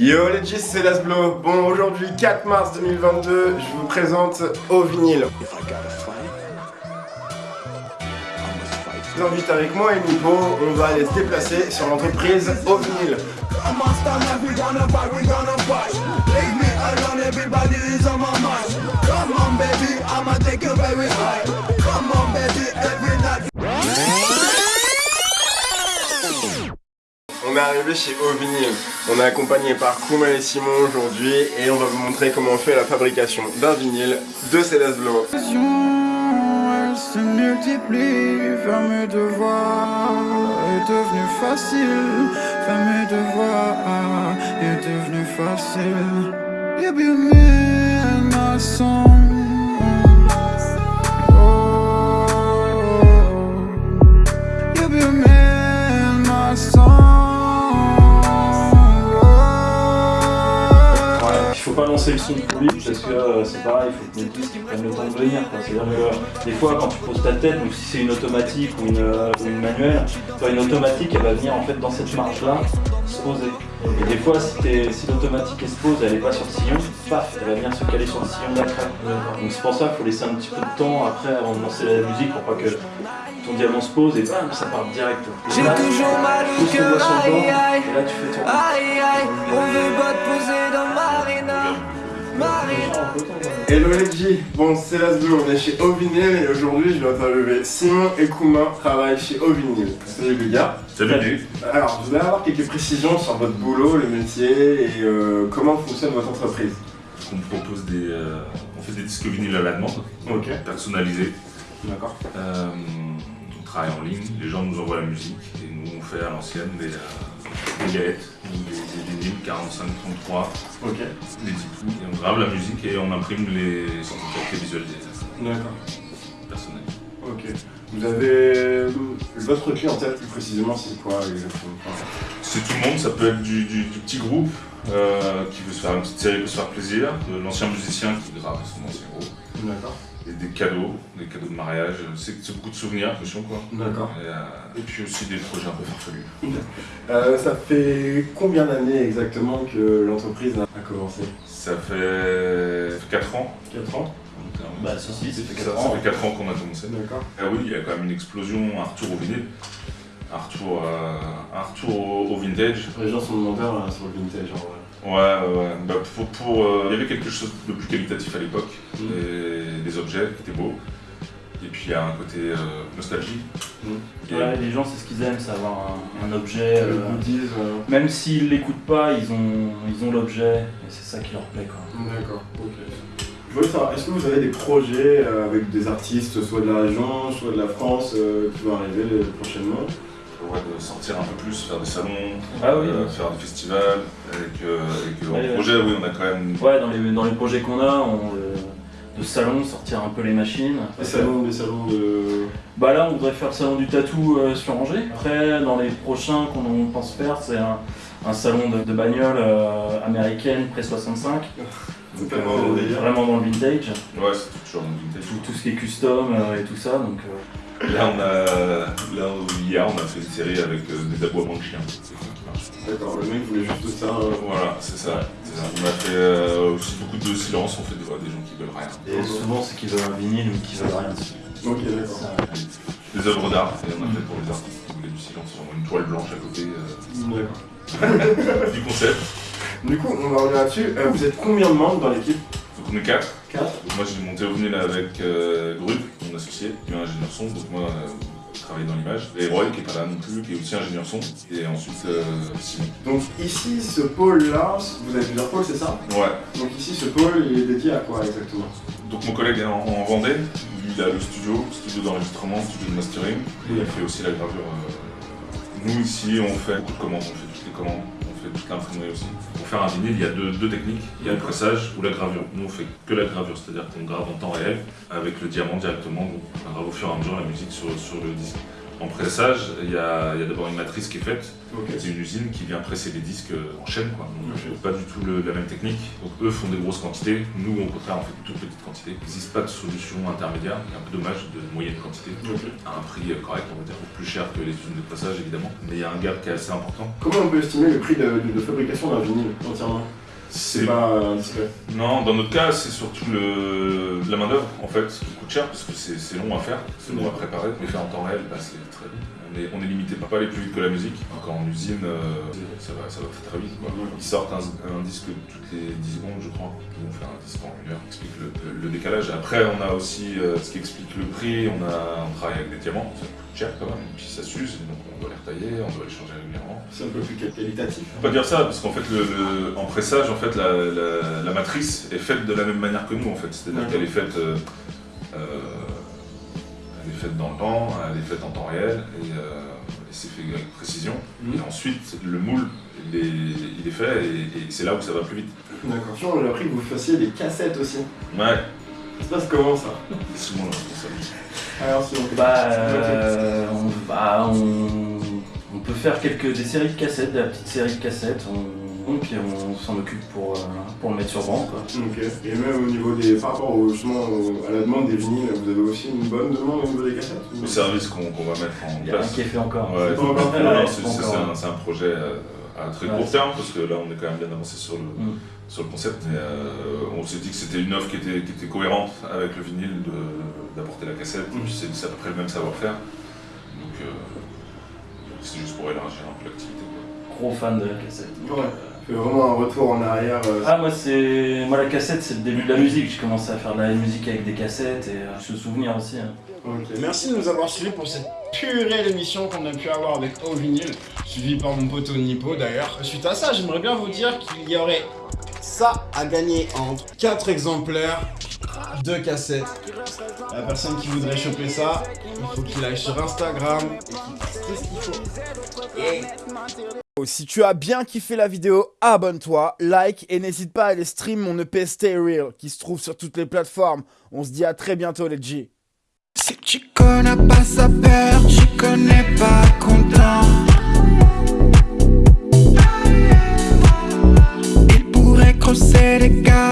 Yo les G's, c'est Lasblo. Bon, aujourd'hui, 4 mars 2022, je vous présente Au Vinyle. J'invite avec moi et Nico, on va aller se déplacer sur l'entreprise Au Vinyle. Est arrivé chez Au Vinyle. On est accompagné par Kuma et Simon aujourd'hui et on va vous montrer comment on fait la fabrication d'un vinyle de devenu facile. Lancer le son trop vite parce que euh, c'est pareil, il faut que disques prennent le temps de venir. quoi. C'est-à-dire que des fois quand tu poses ta tête, donc si c'est une automatique ou une, euh, ou une manuelle, toi, une automatique elle va venir en fait dans cette marge là se poser. Et des fois si, t'es- si l'automatique elle se pose, elle est pas sur le sillon, paf, elle va venir se caler sur le sillon d'après. Donc c'est pour ça qu'il faut laisser un petit peu de temps après avant de lancer la musique pour pas que ton diamant se pose et bam, ça part direct. J'ai toujours mal au cœur, aïe aïe. et là tu fais ton... Aïe aïe, on veut pas te poser dans Marina. Marina. Hello les G, bon c'est Lasblo, on est chez Au Vinyle et aujourd'hui je vais interviewer Simon et Kuma, travaillent chez Au Vinyle. Salut les gars. Salut. Alors, je voulais avoir quelques précisions sur votre boulot, le métier et euh, comment fonctionne votre entreprise. On propose des, euh, on fait des disques vinyles à la demande, personnalisés. d'accord. Euh, on travaille en ligne, les gens nous envoient la musique et nous on fait à l'ancienne des, euh, des vinyles 45, 33, Ok, des 10 pouces. Et on grave la musique et on imprime les certificats visuels des d'accord. personnels. Ok. Vous avez votre clientèle plus précisément, c'est quoi exactement? C'est tout le monde, ça peut être du, du- du petit groupe euh, qui veut se faire une petite série pour se faire plaisir, de l'ancien musicien qui grave son ancien groupe, D'accord. Et des cadeaux, des cadeaux de mariage, c'est beaucoup de souvenirs, attention quoi. D'accord. Et, euh, et puis aussi des projets un peu farfelus. Euh, ça fait combien d'années exactement que l'entreprise a commencé? Ça fait 4 ans. 4 ans? Bah ça si, ça fait Ça, 4 ça ans. fait 4 ans qu'on a commencé. D'accord. Ah oui, il y a quand même une explosion, un retour au vinyle, un retour, euh, un retour au, au vintage. Les gens sont demandeurs là, sur le vintage en vrai. Ouais, ouais, ouais. Bah, pour, pour, euh, il y avait quelque chose de plus qualitatif à l'époque, Mm. et des objets qui étaient beaux. Et puis il y a un côté euh, nostalgie. Mm. Ouais, les gens c'est ce qu'ils aiment, c'est avoir un, un objet. Le euh, goodies, euh, même s'ils l'écoutent pas, ils ont ils ont l'objet et c'est ça qui leur plaît quoi. D'accord, ok. Je voulais savoir, est-ce que vous avez des projets euh, avec des artistes, soit de la région, soit de la France, euh, qui vont arriver euh, prochainement? Ouais, de sortir un peu plus, faire des salons, Ah oui. euh, faire des festivals. Et que, et que Ouais, ouais. projet, oui, on a quand même. Ouais, dans les, dans les projets qu'on a, on, euh, de salon, sortir un peu les machines. Des salons, des salons de... Bah là, on voudrait faire le salon du tatou euh, sur Angers. Après, dans les prochains qu'on on pense faire, c'est un, un salon de, de bagnole euh, américaine pré-65. Donc, Vraiment euh, dans le vraiment dans le vintage. Ouais, c'est toujours un vintage. Tout, tout ce qui est custom euh, et tout ça. Donc, euh, Là, on a, là, hier, on a fait une série avec euh, des aboiements de chiens. D'accord, le mec voulait juste ça. euh, Voilà, c'est ça. Ça. On a fait euh, aussi beaucoup de silence, on fait des, des gens qui veulent rien. et souvent, c'est qu'ils veulent un vinyle ou qu'ils veulent rien dessus. Ok, d'accord. Des œuvres d'art, et on a fait pour les artistes qui voulaient du silence, genre une toile blanche à côté euh, D'accord. du concept. Du coup, on va revenir là-dessus. Euh, vous êtes combien de membres dans l'équipe? Donc on est quatre. 4 Donc moi j'ai monté au vinyle avec euh, Grub, mon associé, qui est ingénieur son, donc moi euh, travaille dans l'image. Et Roy qui est pas là non plus, qui est aussi ingénieur son. Et ensuite euh, Simon. Donc ici, ce pôle-là, vous avez plusieurs pôles, c'est ça? Ouais. Donc ici, ce pôle, il est dédié à quoi exactement? Donc mon collègue est en, en Vendée, lui il a le studio, studio d'enregistrement, studio de mastering, et il fait aussi la gravure. euh. Nous ici on fait beaucoup de commandes, on fait toutes les commandes, fait aussi. Pour faire un vinyle, il y a deux, deux techniques, il y a le pressage ou la gravure. Nous on fait que la gravure, c'est-à-dire qu'on grave en temps réel avec le diamant directement, donc on grave au fur et à mesure la musique sur, sur le disque. En pressage, il y a, il y a d'abord une matrice qui est faite. C'est une usine qui vient presser les disques en chaîne, quoi. Donc, pas du tout le- la même technique. Donc eux font des grosses quantités. Nous, au contraire, on fait de toutes petites quantités. Il n'existe pas de solution intermédiaire. C'est un peu dommage de moyenne quantité. À un prix correct, on va dire, plus cher que les usines de pressage, évidemment. Mais il y a un gap qui est assez important. Comment on peut estimer le prix de, de- de fabrication d'un vinyle entièrement? C'est pas indiscret. Non, dans notre cas, c'est surtout le... la main-d'œuvre en fait qui coûte cher parce que c'est long à faire, c'est long à préparer. Mais fait en temps réel, bah, c'est très vite. On est, on est limité, peut pas aller plus vite que la musique. Encore en usine, euh, ça, va, ça va très très vite. Quoi. Ils sortent un, un disque toutes les 10 secondes, je crois. Ils vont faire un disque en une heure. Ça explique le, le- le décalage. Après, on a aussi euh, ce qui explique le prix. On, a, on travaille avec des diamants, ça coûte cher quand même. Et puis ça s'use, donc on doit on doit les changer régulièrement. C'est un peu plus qualitatif. On peut pas dire ça parce qu'en fait, le, le- en pressage, en fait, la, la- la matrice est faite de la même manière que nous, en fait. C'est-à-dire qu'elle est faite, euh, euh, elle est faite dans le temps, elle est faite en temps réel et, euh, et c'est fait avec précision. Mhm. Et ensuite, le moule, il est, il est fait et, et c'est là où ça va plus vite. D'accord. On a appris que vous fassiez des cassettes aussi. Ouais, Ça se passe comment ça? C'est souvent responsable. Alors si on Bah, euh, faire quelques des séries de cassettes, de la petite série de cassettes, on, puis on s'en occupe pour, euh, pour le mettre sur banc. Quoi. Ok. Et même au niveau des. par rapport au, justement au- à la demande des vinyles, vous avez aussi une bonne demande au niveau des cassettes ou- Le service qu'on qu'on va mettre en Il n'y a rien place. qui est fait encore. Ouais, pas encore fait, non, ouais, non, c'est c'est pas c'est- encore. c'est un, c'est un projet euh, à très Ouais, court terme parce que là on est quand même bien avancé sur le, Mm. sur le concept. Mais, euh, on s'est dit que c'était une offre qui était, qui était cohérente avec le vinyle de- d'apporter la cassette. Mm. Et puis c'est c'est à peu près le même savoir-faire. Donc euh, c'est juste pour élargir un peu l'activité. quoi. Gros fan de la cassette. Ouais. C'est vraiment un retour en arrière. euh, Ah moi c'est moi la cassette c'est le début de la musique. J'ai commencé à faire de la musique avec des cassettes et euh, je me souvenir aussi. hein. ok. Merci de nous avoir suivis pour cette purée d'émission qu'on a pu avoir avec Au Vinyl, suivi par mon pote Nipo d'ailleurs. Suite à ça, j'aimerais bien vous dire qu'il y aurait ça à gagner entre 4 exemplaires de cassettes. La personne qui voudrait choper ça, il faut qu'il aille sur Instagram et qu'il ce qu'il faut. Si tu as bien kiffé la vidéo, abonne-toi, like et n'hésite pas à aller stream mon EP Stay Real qui se trouve sur toutes les plateformes. On se dit à très bientôt les G. Si tu connais pas sa peur, tu connais pas content. Il pourrait creuser des gars